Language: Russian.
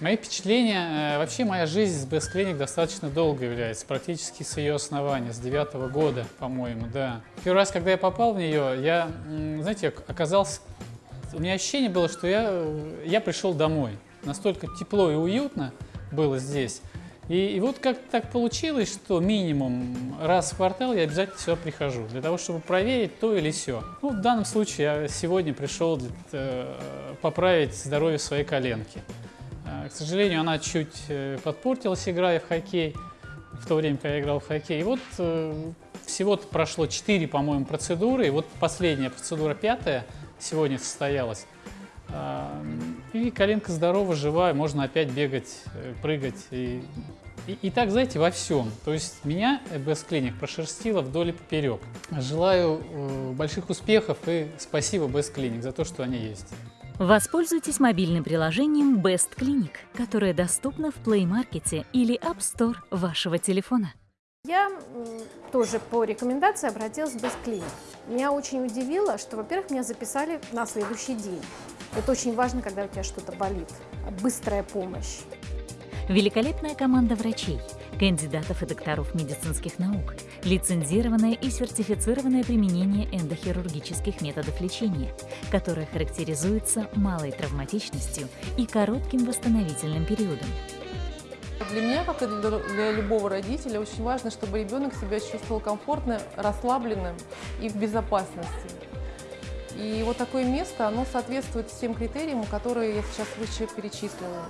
Мои впечатления, э, вообще моя жизнь с Best Clinic достаточно долго является, практически с ее основания, с девятого года, по-моему, да. Первый раз, когда я попал в нее, я, знаете, оказался, у меня ощущение было, что я, э, я пришел домой. Настолько тепло и уютно было здесь. И, и вот как так получилось, что минимум раз в квартал я обязательно сюда прихожу, для того, чтобы проверить то или все. Ну, в данном случае я сегодня пришел для, э, поправить здоровье своей коленки. К сожалению, она чуть э, подпортилась, играя в хоккей, в то время, когда я играл в хоккей. И вот э, всего-то прошло 4, по-моему, процедуры, и вот последняя процедура, пятая, сегодня состоялась. И коленка здорова, живая, можно опять бегать, э, прыгать. И, и, и так, знаете, во всем. То есть меня Best Clinic прошерстила вдоль и поперек. Желаю э, больших успехов и спасибо Best Clinic за то, что они есть. Воспользуйтесь мобильным приложением Best Clinic, которое доступно в Play Market или App Store вашего телефона. Я тоже по рекомендации обратилась в Best Clinic. Меня очень удивило, что, во-первых, меня записали на следующий день. Это очень важно, когда у тебя что-то болит. Быстрая помощь. Великолепная команда врачей, кандидатов и докторов медицинских наук, лицензированное и сертифицированное применение эндохирургических методов лечения, которое характеризуется малой травматичностью и коротким восстановительным периодом. Для меня, как и для любого родителя, очень важно, чтобы ребенок себя чувствовал комфортно, расслабленным и в безопасности. И вот такое место, оно соответствует всем критериям, которые я сейчас выше перечислила.